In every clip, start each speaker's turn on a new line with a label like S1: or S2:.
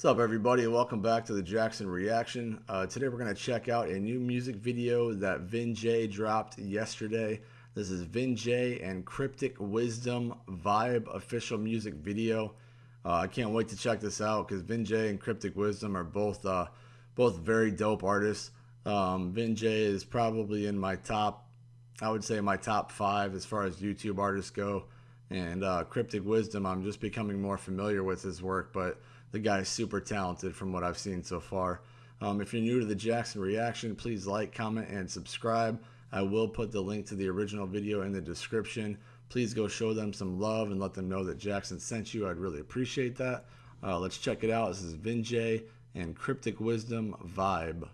S1: What's up, everybody, and welcome back to the Jackson Reaction. Uh, today, we're going to check out a new music video that Vin Jay dropped yesterday. This is Vin Jay and Cryptic Wisdom Vibe official music video. Uh, I can't wait to check this out because Vin Jay and Cryptic Wisdom are both uh, both very dope artists. Um, Vin Jay is probably in my top, I would say my top five as far as YouTube artists go. And uh, Cryptic Wisdom, I'm just becoming more familiar with his work, but the guy's super talented from what I've seen so far. Um, if you're new to the Jackson Reaction, please like, comment, and subscribe. I will put the link to the original video in the description. Please go show them some love and let them know that Jackson sent you. I'd really appreciate that. Uh, let's check it out. This is Vin Jay and Cryptic Wisdom Vibe.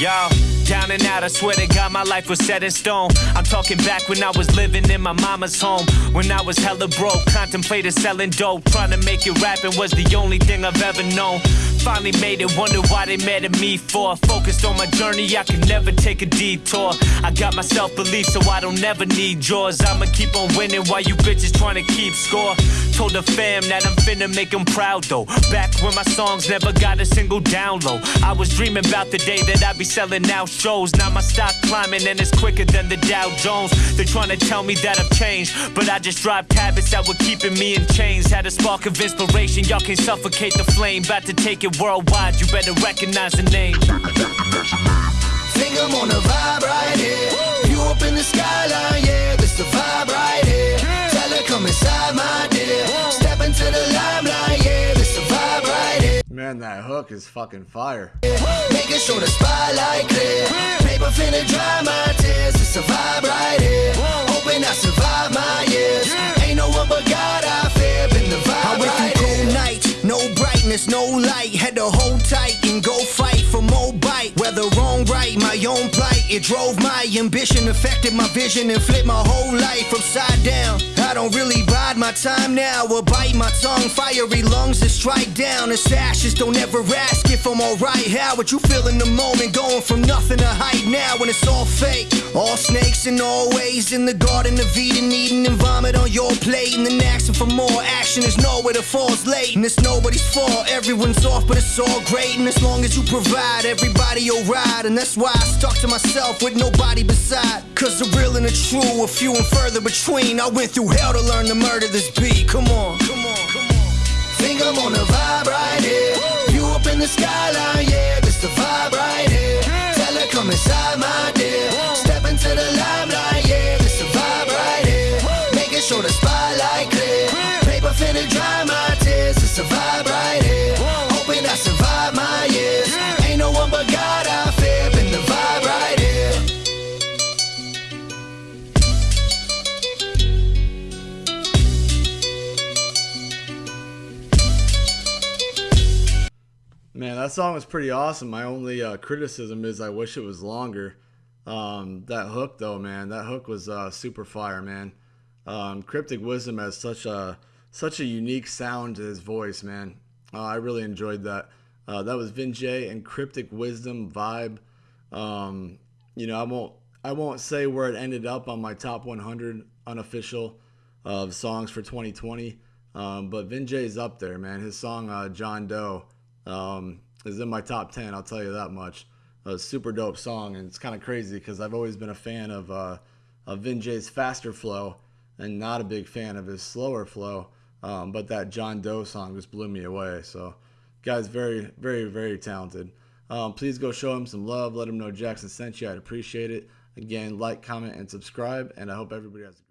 S2: Yo, down and out, I swear to God, my life was set in stone. I'm talking back when I was living in my mama's home. When I was hella broke, contemplated selling dope. Trying to make it rapping was the only thing I've ever known. Finally made it, wonder why they mad at me for. Focused on my journey, I could never take a detour. I got my self belief, so I don't never need yours. I'ma keep on winning while you bitches trying to keep score. Told the fam that I'm finna make them proud though. Back when my songs never got a single download. I was dreaming about the day that I'd be selling out shows. Now my stock climbing and it's quicker than the Dow Jones. They're trying to tell me that I've changed, but I just dropped habits that were keeping me in chains. Had a spark of inspiration, y'all can suffocate the flame. About to take it worldwide, you better recognize the name.
S3: Think I'm on a vibe right here. You up in the skyline, yeah, this the vibe right here. Tell her come inside, my dear. Step into the limelight, yeah, this the vibe right here.
S1: Man, that hook is fucking fire.
S3: Making sure the spotlight clear. Paper finna dry my tears. It's a vibe right
S4: brightness, no light. Had to hold tight and go fight for more bite. Whether wrong, right, my own plight. It drove my ambition, affected my vision, and flipped my whole life upside down. I don't really bide my time now, or bite my tongue. Fiery lungs that strike down. It's ashes, don't ever ask if I'm alright. How would you feel in the moment, going from nothing to height now when it's all fake? All snakes and all ways in the garden of Eden, eating and vomit on your plate, and then asking for more action is nowhere to fall's late, and it's nobody's fault. Everyone's off, but it's all great, and as long as you provide, everybody'll ride, and that's why I stuck to myself with nobody beside. Cause the real and the true are few and further between. I went through hell to learn to murder this beat. Come on, come on, come on.
S3: Think I'm on a vibe
S1: Man, that song was pretty awesome. My only uh, criticism is I wish it was longer. Um, that hook, though, man, that hook was uh, super fire, man. Um, Cryptic Wisdom has such a such a unique sound to his voice, man. Uh, I really enjoyed that. Uh, that was Vin Jay and Cryptic Wisdom vibe. Um, you know, I won't I won't say where it ended up on my top 100 unofficial of songs for 2020. Um, but Vin Jay is up there, man. His song uh, John Doe um, is in my top 10. I'll tell you that much. A super dope song, and it's kind of crazy because I've always been a fan of uh, of Vin Jay's faster flow and not a big fan of his slower flow. Um, but that John Doe song just blew me away. So, guy's very, very, very talented. Um, please go show him some love. Let him know Jackson sent you. I'd appreciate it. Again, like, comment, and subscribe. And I hope everybody has a